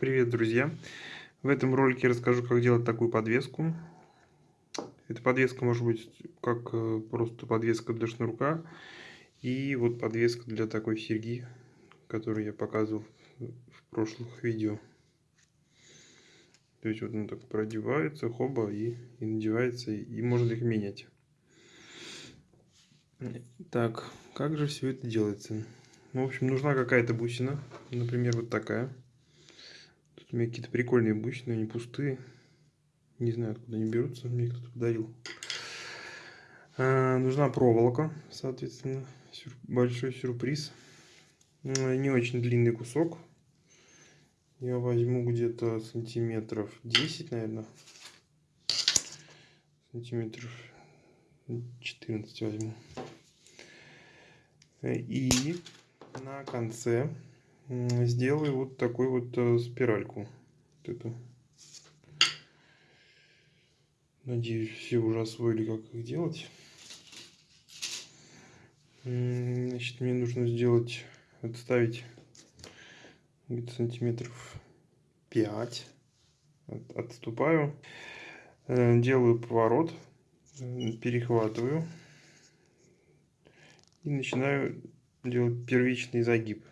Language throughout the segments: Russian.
Привет, друзья! В этом ролике я расскажу, как делать такую подвеску. Эта подвеска может быть как э, просто подвеска для шнурка и вот подвеска для такой серьги, которую я показывал в прошлых видео. То есть вот она так продевается, хоба, и, и надевается, и можно их менять. Так, как же все это делается? Ну, в общем, нужна какая-то бусина, например, вот такая. Тут у меня какие-то прикольные бусины, они пустые. Не знаю, откуда они берутся, мне кто-то подарил. А, нужна проволока, соответственно, большой сюрприз. Не очень длинный кусок. Я возьму где-то сантиметров 10, наверное. Сантиметров 14 возьму. И на конце сделаю вот такую вот э, спиральку. Вот эту. Надеюсь, все уже освоили, как их делать. Значит, мне нужно сделать, отставить где-то сантиметров 5. Отступаю. Э, делаю поворот. Перехватываю и начинаю делать первичный загиб.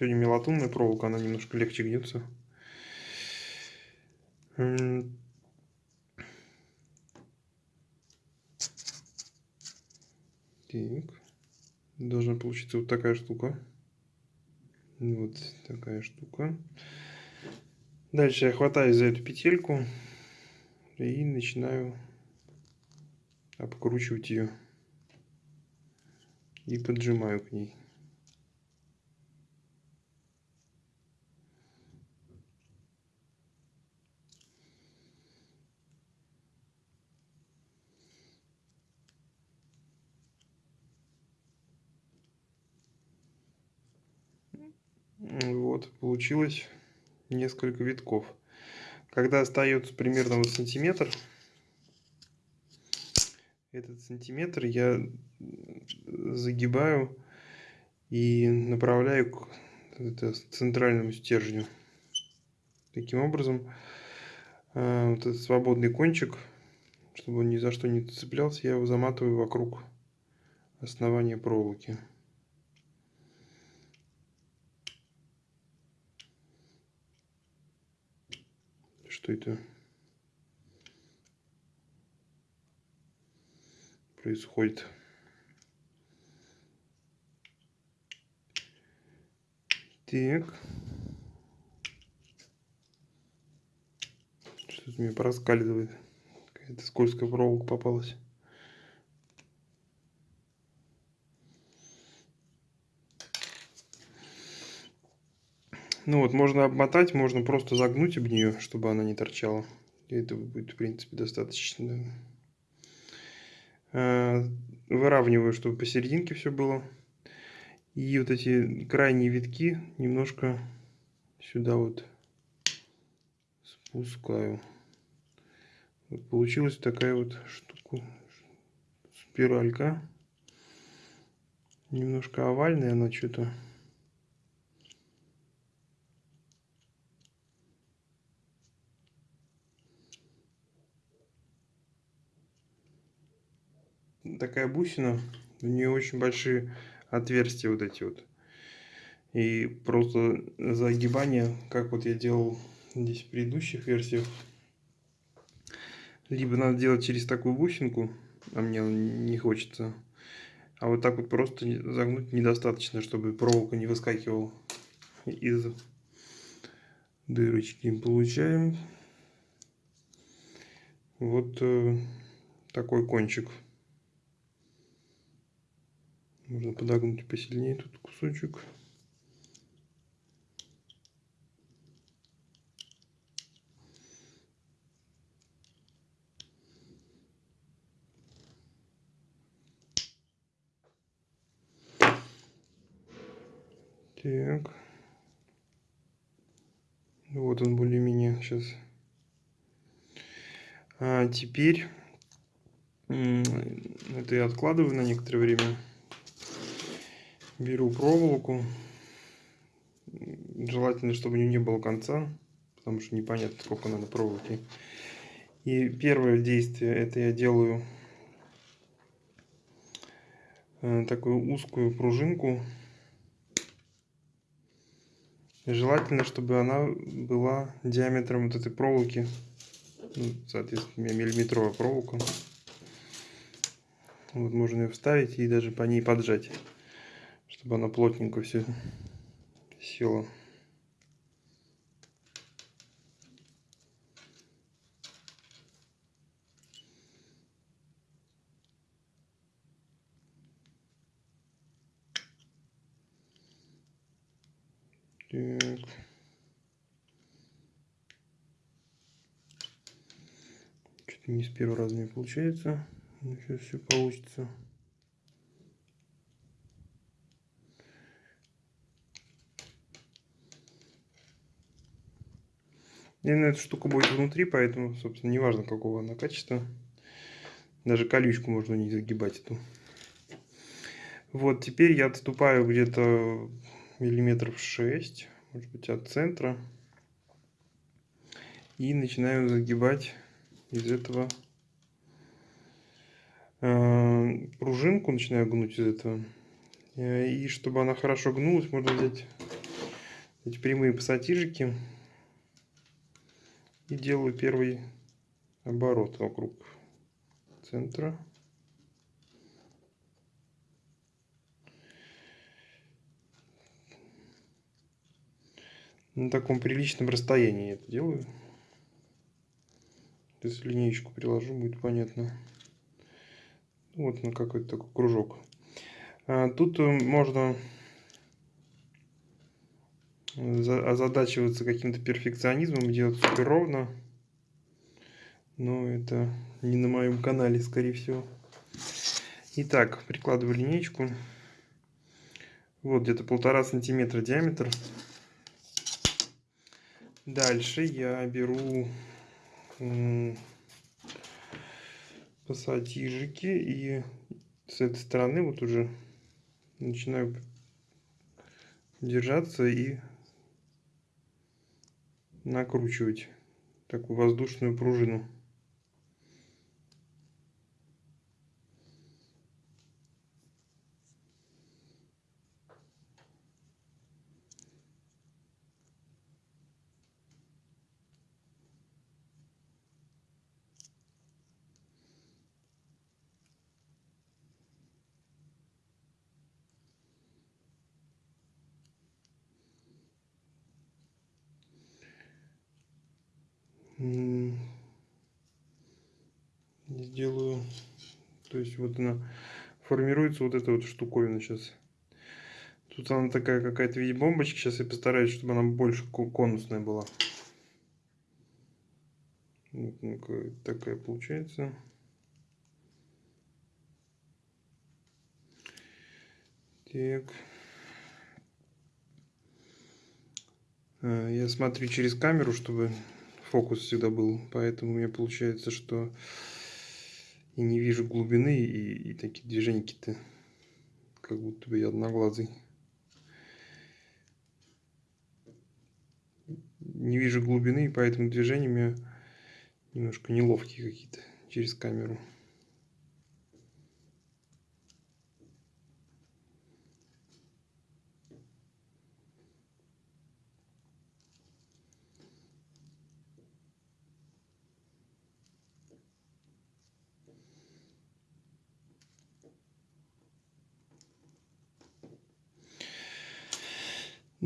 Сегодня мелатунная проволока, она немножко легче гнется. Так. Должна получиться вот такая штука. Вот такая штука. Дальше я хватаюсь за эту петельку и начинаю обкручивать ее и поджимаю к ней. Вот, получилось несколько витков. Когда остается примерно вот сантиметр, этот сантиметр я загибаю и направляю к центральному стержню. Таким образом, э, вот этот свободный кончик, чтобы он ни за что не цеплялся, я его заматываю вокруг основания проволоки. Что это? происходит. Так. Что-то мне проскальзывает. Какая-то скользкая проволока попалась. Ну вот, можно обмотать, можно просто загнуть об нее, чтобы она не торчала. И это будет, в принципе, достаточно. Э, выравниваю, чтобы посерединке все было. И вот эти крайние витки немножко сюда вот спускаю. Вот получилась такая вот штука, спиралька. Немножко овальная она что-то. Такая бусина, у нее очень большие отверстия вот эти вот. И просто загибание, как вот я делал здесь в предыдущих версиях, либо надо делать через такую бусинку, а мне не хочется, а вот так вот просто загнуть недостаточно, чтобы проволока не выскакивала из дырочки. Получаем вот э, такой кончик. Можно подогнуть посильнее тут кусочек. Так. Вот он более-менее сейчас. А теперь это я откладываю на некоторое время беру проволоку желательно, чтобы у нее не было конца, потому что непонятно, сколько надо проволоки. И первое действие, это я делаю э, такую узкую пружинку. Желательно, чтобы она была диаметром вот этой проволоки, ну, соответственно, миллиметровая проволока. Вот можно ее вставить и даже по ней поджать, чтобы она плотненько все села. Так. Что-то не с первого раза не получается. Но сейчас все получится. И на эта штука будет внутри, поэтому, собственно, неважно какого она качества. Даже колючку можно не загибать эту. Вот, теперь я отступаю где-то миллиметров 6, может быть от центра. И начинаю загибать из этого э, пружинку, начинаю гнуть из этого. Э, и чтобы она хорошо гнулась, можно взять эти прямые пассатижики. И делаю первый оборот вокруг центра. на таком приличном расстоянии это делаю. Если линейку приложу, будет понятно. Вот на какой-то такой кружок. А, тут можно озадачиваться каким-то перфекционизмом, делать супер ровно. Но это не на моем канале, скорее всего. Итак, прикладываю линейку. Вот где-то полтора сантиметра диаметр. Дальше я беру пассатижики и с этой стороны вот уже начинаю держаться и накручивать такую воздушную пружину. Сделаю то есть вот она формируется вот эта вот штуковина сейчас тут она такая какая-то виде бомбочки сейчас я постараюсь чтобы она больше конусная была. Вот такая получается. Так. А, я смотрю через камеру чтобы фокус всегда был. Поэтому у меня получается, что и не вижу глубины, и, и такие движения-то как будто бы я одноглазый. Не вижу глубины, и поэтому движения у меня немножко неловкие какие-то через камеру.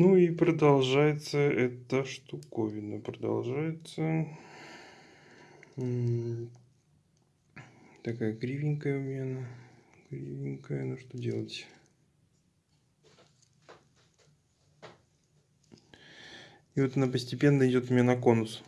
Ну и продолжается эта штуковина. Продолжается. Такая кривенькая у меня она. Кривенькая. Ну что делать? И вот она постепенно идет у меня на конус.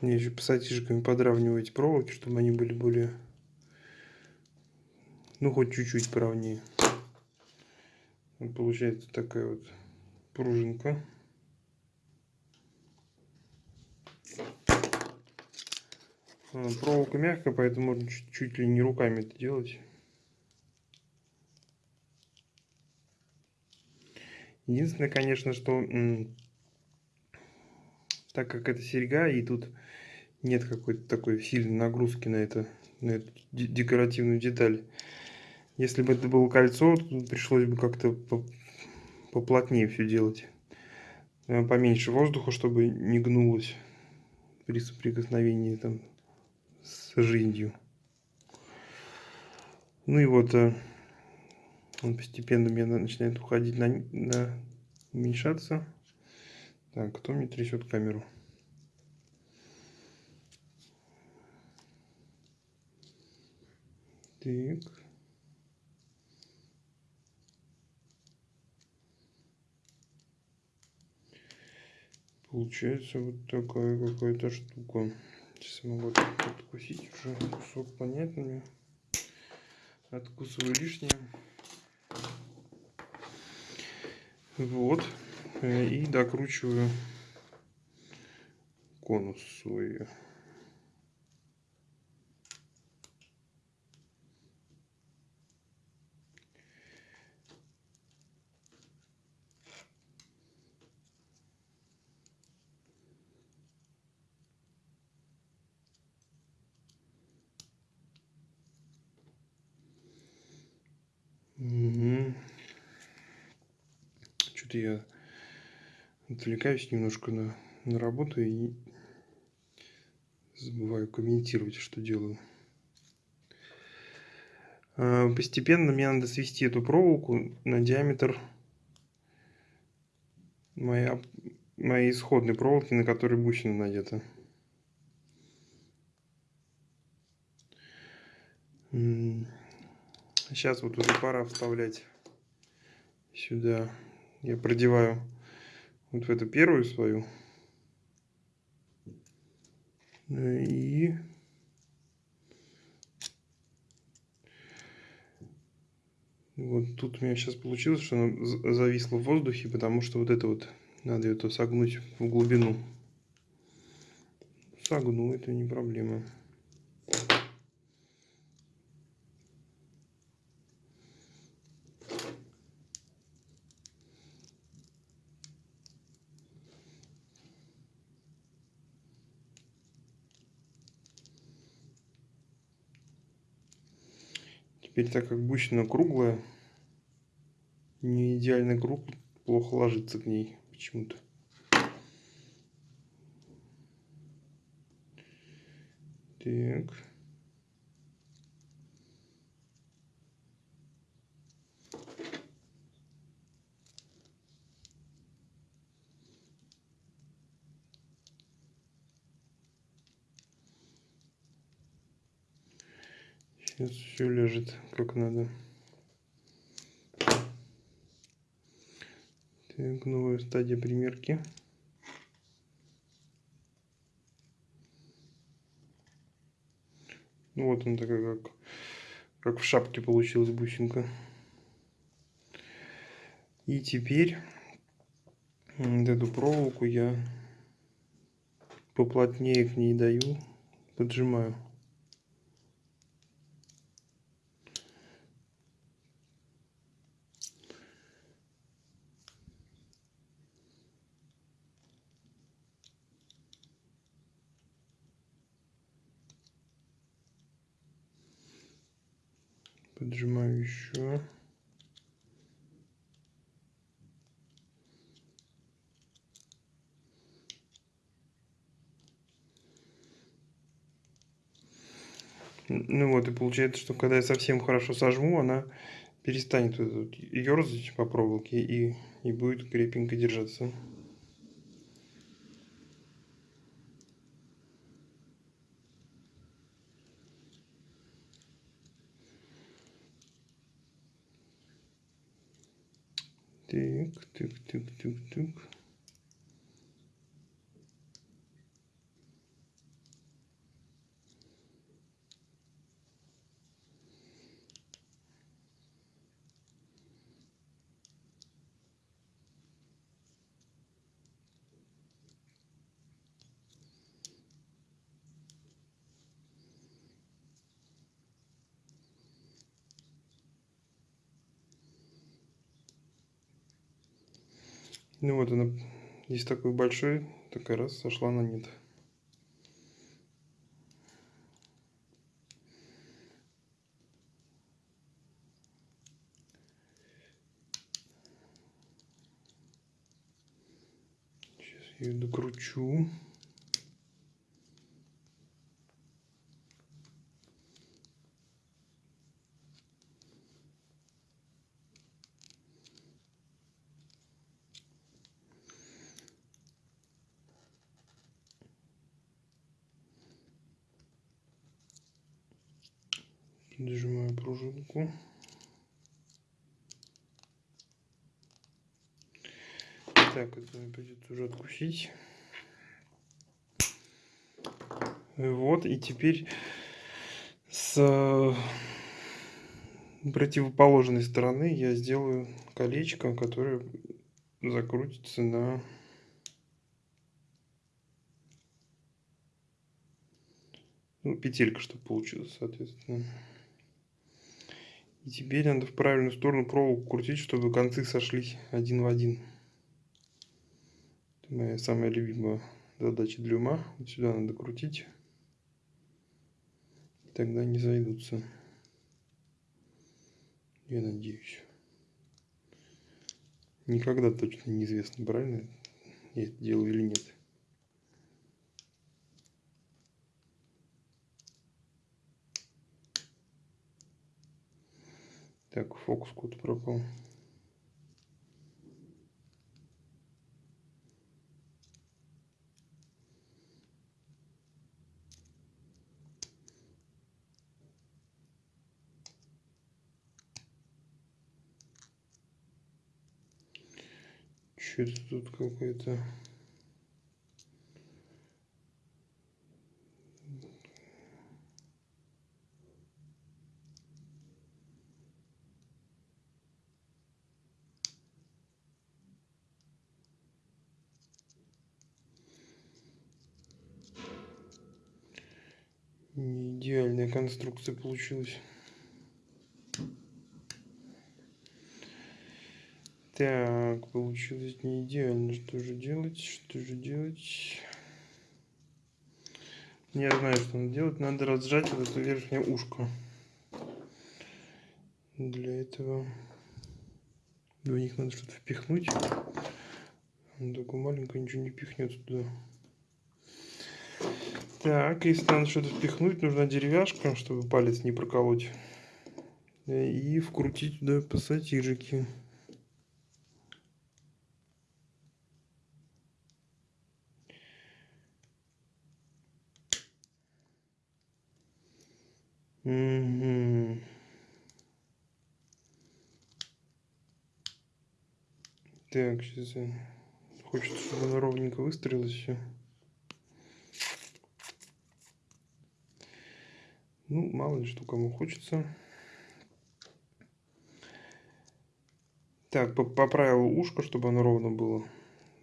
Мне еще пассатижиками подравниваю эти проволоки, чтобы они были более, ну хоть чуть-чуть поровнее. получается такая вот пружинка. Проволока мягкая, поэтому можно чуть, чуть ли не руками это делать. Единственное, конечно, что так как это серьга, и тут нет какой-то такой сильной нагрузки на, это, на эту декоративную деталь. Если бы это было кольцо, то пришлось бы как-то поплотнее все делать. Э, поменьше воздуха, чтобы не гнулось при соприкосновении там с жизнью. Ну и вот э, он постепенно мне начинает уходить на, на уменьшаться. Так, кто мне трясет камеру? Так. Получается вот такая какая-то штука. Сейчас могу откусить уже кусок понятный. Откусываю лишнее. Вот. Э, и докручиваю конус свой. Что-то я отвлекаюсь немножко на, на работу и забываю комментировать, что делаю. А, постепенно мне надо свести эту проволоку на диаметр моей, моей исходной проволоки, на которой бусина надета. Сейчас вот уже пора вставлять сюда. Я продеваю вот в эту первую свою. И вот тут у меня сейчас получилось, что она зависла в воздухе, потому что вот это вот надо это согнуть в глубину. Согну, это не проблема. Теперь, так как бусина круглая, не идеальный круг, плохо ложится к ней почему-то. Так. Сейчас все лежит как надо. Так, новая стадия примерки. Ну, вот он такая, как, как в шапке получилась бусинка. И теперь вот эту проволоку я поплотнее к ней даю, поджимаю. Поджимаю еще. Ну вот, и получается, что когда я совсем хорошо сожму, она перестанет вот ерзать по проволоке и, и будет крепенько держаться. Так, так, так, так, так. Ну вот она, здесь такой большой, такая раз сошла на нет. Сейчас я ее докручу. Пружинку. Так, это придется уже откусить. Вот, и теперь с противоположной стороны я сделаю колечко, которое закрутится на ну, петелька, чтобы получилось, соответственно. И теперь надо в правильную сторону проволоку крутить, чтобы концы сошлись один в один. Это моя самая любимая задача для ума. Вот сюда надо крутить. Тогда не зайдутся. Я надеюсь. Никогда точно неизвестно, правильно я это делаю или нет. Так, фокус куда пропал. Что-то тут какой-то... Не идеальная конструкция получилась. Так, получилось не идеально. Что же делать? Что же делать? Я знаю, что надо делать. Надо разжать вот это верхнее ушко. Для этого в них надо что-то впихнуть. Только маленькое ничего не пихнется туда. Так, если надо что-то впихнуть, нужна деревяшка, чтобы палец не проколоть. И вкрутить туда пассатижики. Угу. Так, сейчас я... Хочется, чтобы она ровненько выстроилась все. Ну, мало ли что кому хочется. Так, поправил ушко, чтобы оно ровно было.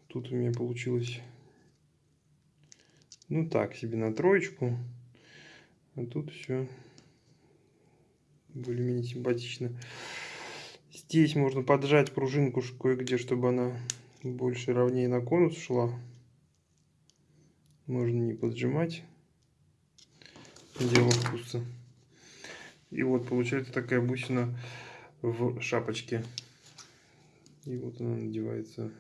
Тут у меня получилось, ну так, себе на троечку. А тут все более-менее симпатично. Здесь можно поджать пружинку кое-где, чтобы она больше ровнее на конус шла. Можно не поджимать дело вкуса. И вот получается такая бусина в шапочке. И вот она надевается.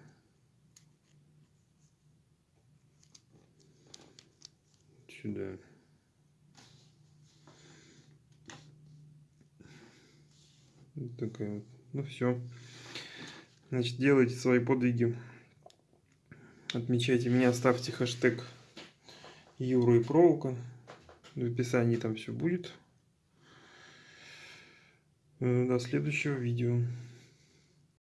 Сюда. Вот такая вот. Ну все. Значит, делайте свои подвиги. Отмечайте меня, ставьте хэштег Юра и Проволока. В описании там все будет. Э, до следующего видео.